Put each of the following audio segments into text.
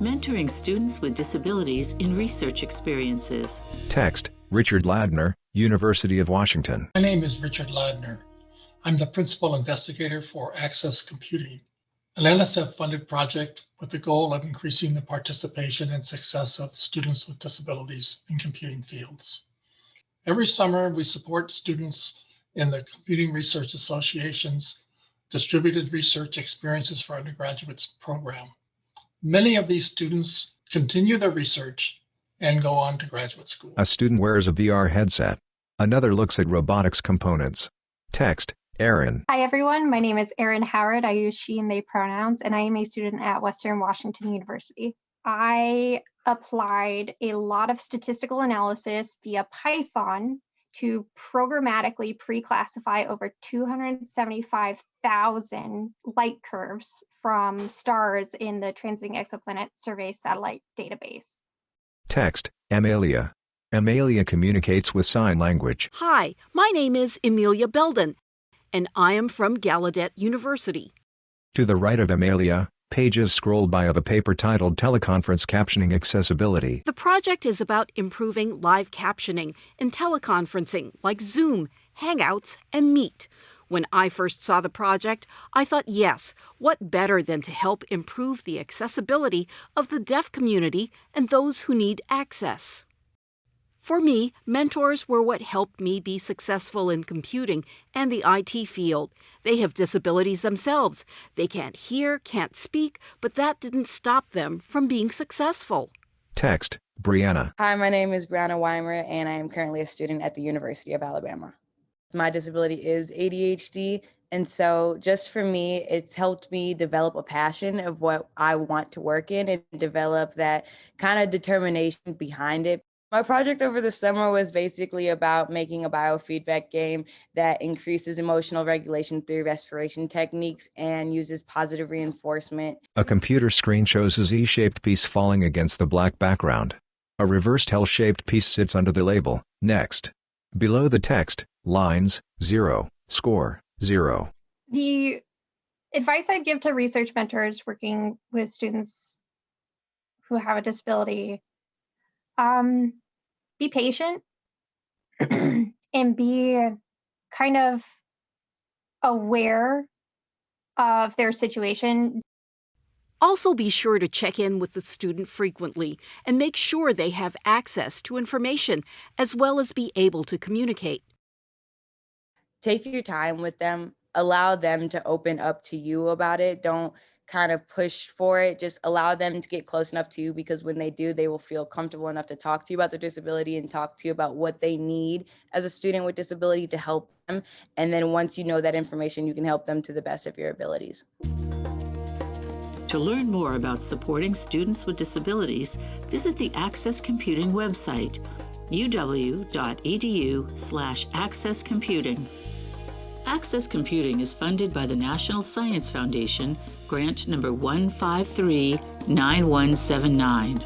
mentoring students with disabilities in research experiences. Text, Richard Ladner, University of Washington. My name is Richard Ladner. I'm the principal investigator for Access Computing, an NSF-funded project with the goal of increasing the participation and success of students with disabilities in computing fields. Every summer, we support students in the Computing Research Association's Distributed Research Experiences for Undergraduates program. Many of these students continue their research and go on to graduate school. A student wears a VR headset. Another looks at robotics components. Text, Erin. Hi, everyone. My name is Erin Howard. I use she and they pronouns, and I am a student at Western Washington University. I applied a lot of statistical analysis via Python to programmatically pre-classify over 275,000 light curves from stars in the Transiting Exoplanet Survey satellite database. Text, Amelia. Amelia communicates with sign language. Hi, my name is Amelia Belden, and I am from Gallaudet University. To the right of Amelia, pages scroll by of a paper titled Teleconference Captioning Accessibility. The project is about improving live captioning in teleconferencing like Zoom, Hangouts, and Meet. When I first saw the project, I thought, yes, what better than to help improve the accessibility of the deaf community and those who need access? For me, mentors were what helped me be successful in computing and the IT field. They have disabilities themselves. They can't hear, can't speak, but that didn't stop them from being successful. Text, Brianna. Hi, my name is Brianna Weimer, and I am currently a student at the University of Alabama. My disability is ADHD, and so just for me, it's helped me develop a passion of what I want to work in and develop that kind of determination behind it. My project over the summer was basically about making a biofeedback game that increases emotional regulation through respiration techniques and uses positive reinforcement. A computer screen shows a Z-shaped piece falling against the black background. A reversed L-shaped piece sits under the label, Next. Below the text, lines, 0, score, 0. The advice I'd give to research mentors working with students who have a disability um, be patient and be kind of aware of their situation. Also, be sure to check in with the student frequently and make sure they have access to information as well as be able to communicate. Take your time with them, allow them to open up to you about it. Don't kind of push for it. Just allow them to get close enough to you because when they do, they will feel comfortable enough to talk to you about their disability and talk to you about what they need as a student with disability to help them. And then once you know that information, you can help them to the best of your abilities. To learn more about supporting students with disabilities, visit the Access Computing website, uw.edu slash accesscomputing. Access Computing is funded by the National Science Foundation, grant number 1539179.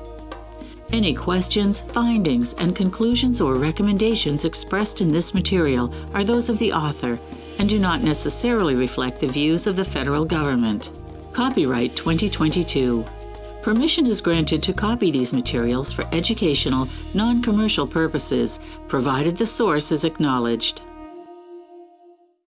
Any questions, findings, and conclusions or recommendations expressed in this material are those of the author and do not necessarily reflect the views of the federal government. Copyright 2022. Permission is granted to copy these materials for educational, non commercial purposes, provided the source is acknowledged.